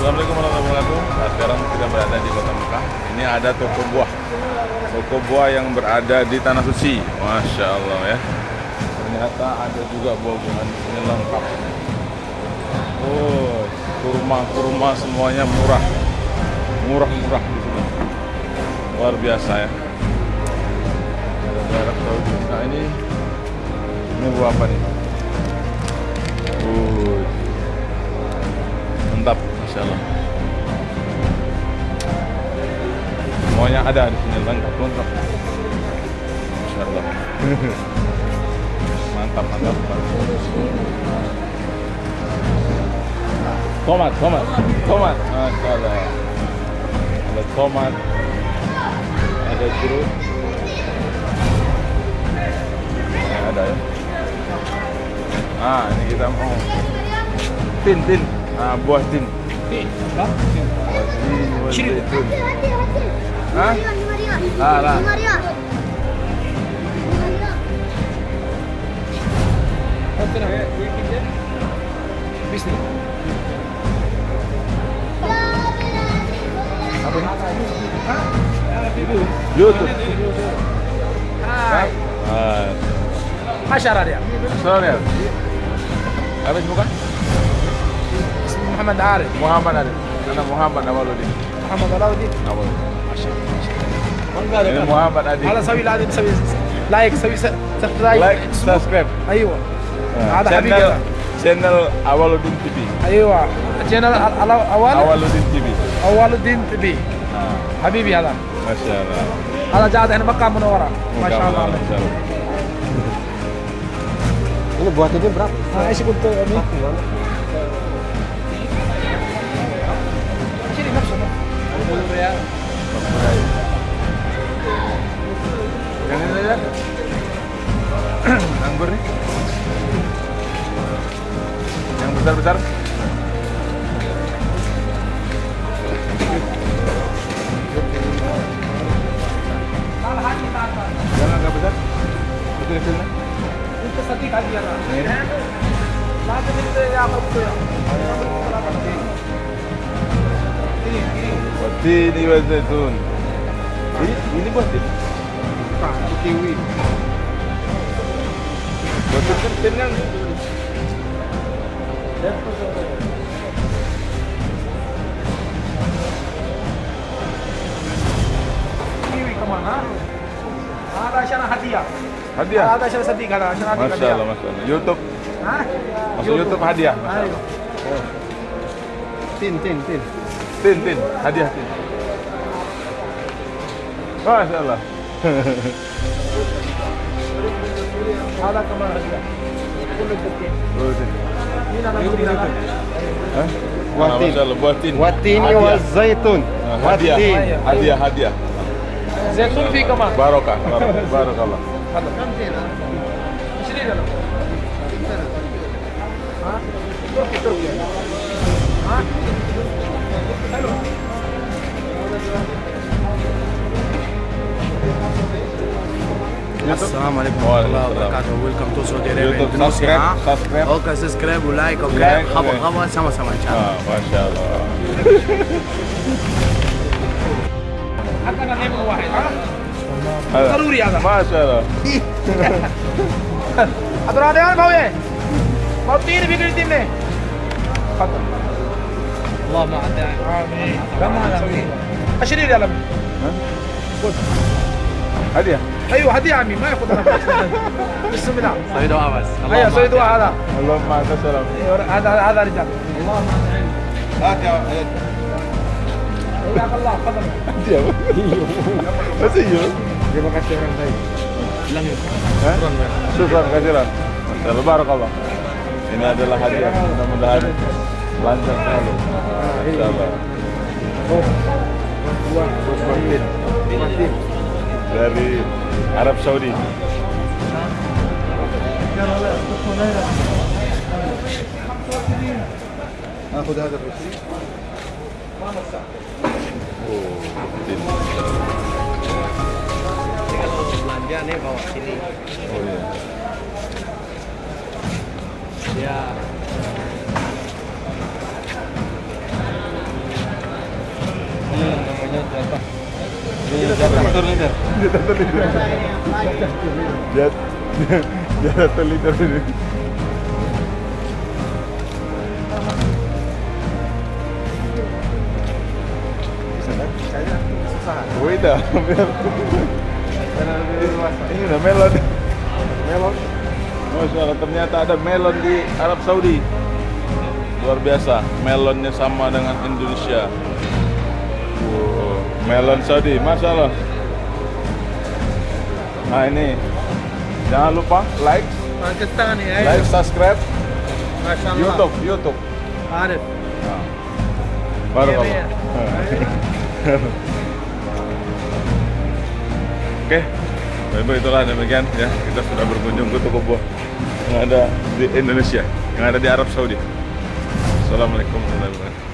Assalamualaikum warahmatullahi wabarakatuh. Sekarang kita berada di Kota Mekah. Ini ada toko buah. Toko buah yang berada di Tanah Suci. Masya Allah ya. Ternyata ada juga buah-buahan ini lengkap. Oh, kurma-kurma semuanya murah. Murah-murah di sini. Luar biasa ya. Nah ini ini buah apa nih? Masya Allah. Semuanya ada di sini lengkap lengkap. Masya Allah. mantap mantap. Tomat tomat tomat. Masya Allah. Ada tomat, ada jeruk. Ada ya. Ah, ini kita mau tin tin. Ah, buah tin. Buah tin, buah zaitun. Hah? Ah, lah. Bisnis. Apa ini? YouTube. Hai. Ah, Masyarakat dia. soalnya. Apa sih bukan? Ismi Muhammad Arif. Muhammad ada. Karena Muhammad Awaludin. Muhammad Alauddin. Awaludin. ما Ini Muhammad Adi. هذا سوي لازم تسوي لايك سوي سبسكرايب Like, subscribe. ايوه Ah, هذا حبيبي channel, هذا. channel Awaludin TV. ايوه channel اول Awaludin TV. اول الدين تبي Ah, حبيبي هذا Masya Allah. هذا جاد هنا مكة منورة ما شاء الله عليه. Masya Allah. Ini buat ini berapa? ها ايش قلت امي؟ besar-besar jangan ya, besar. Itu kecilnya itu ya iya. nah, nah, itu ya apa itu Watini. Ya? Ini ini. Kiwi. Kan hadiah. Hadiah. Ada acara sedih kan, acara hadiah. Masya Allah, masya Allah. YouTube. Hah? Masuk YouTube, hadiah. Ayo. Tin, tin, tin. Tin, tin. Hadiah, tin. Masya Allah. Ada kamar hadiah. Kulit putih. Kulit putih. Watin. Watin. Watin zaitun. Ah, Watin. Hadiah, hadiah. Zaitun fi kama. Barokah, barokallah. Hah? السلام عليكم ورحمه الله وبركاته ويلكم تو سعودي ارابيا سبسكرايب أوكي سبسكرايب ولايك أوكي خبر خبر سما سما ان شاء الله ما شاء الله عندنا نعمه واحد ضروري هذا ما شاء الله عبد الرحمن بويه مطير بيجري الدنيا تفضل الله ما عدا امين كم هذا 20 ريال هدية. أيوه هدية عمي ما ياخد أنا بسم الله. صيد وقع بس أيوه صيد وقع هذا اللهم انت سلام أيوة، هذا هذا رجال. اللهم انت هات يا حياك الله تفضل. جاب بس أيوه جابك الشهر الجاي شكرا كثيرا. ما شاء الله. بارك الله ini adalah hadiah mudah-mudahan lancar selalu insyaallah Dari Arab Saudi. Oh, tin. Kalau belanja nih bawa sini. Oh iya. Ya. Ini apa? Ini jatuh leader. Jat, jatuh liter ini. Beda, Ini udah melon. Melon. Masya Allah, ternyata ada melon di Arab Saudi. Luar biasa, melonnya sama dengan Indonesia. Melon Saudi, Masya Allah. Nah ini, jangan lupa like, Pakistani like, subscribe, Masya Allah. YouTube, YouTube. Arif. Nah. Baru. Iya, Oke, baik itulah demikian ya. Kita sudah berkunjung ke toko buah yang ada di Indonesia, yang ada di Arab Saudi. Assalamualaikum warahmatullahi wabarakatuh.